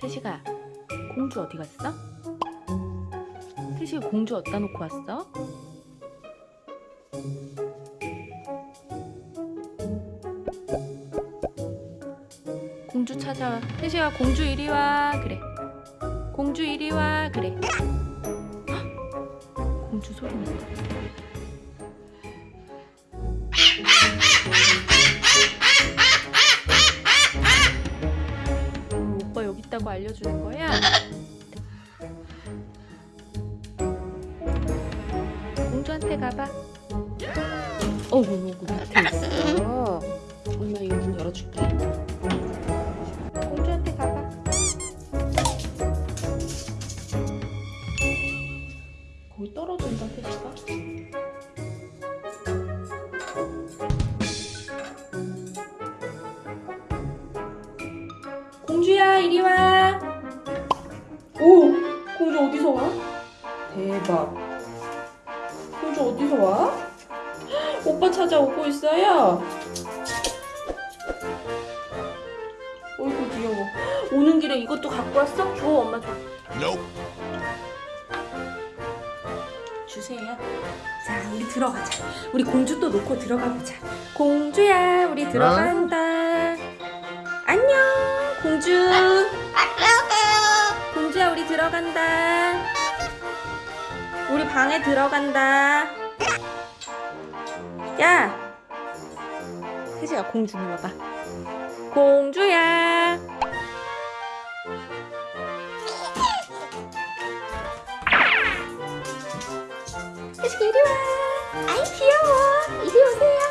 태식아, 공주 어디 갔어? 태식이 공주 어디다 놓고 왔어? 공주 찾아와. 태식아, 공주 이리 와. 그래. 공주 이리 와. 그래. 헉! 공주 소리 난다. 어, 있다고 알려주는 거야? 공주한테 가봐. 어구, 밑에 있어. 엄마 이거 문 열어줄게. 이리 와. 오, 공주 어디서 와? 대박. 공주 어디서 와? 오빠 찾아오고 있어요. 어이구 귀여워. 오는 길에 이것도 갖고 왔어? 줘 엄마 줘. 주세요. 자, 우리 들어가자. 우리 공주 또 놓고 들어가 보자. 공주야, 우리 들어간다. 안녕, 공주. 들어간다. 우리 방에 들어간다. 야, 혜지가 공주 불러봐. 공주야. 혜지가 이리 와. 아이 귀여워. 이리 오세요.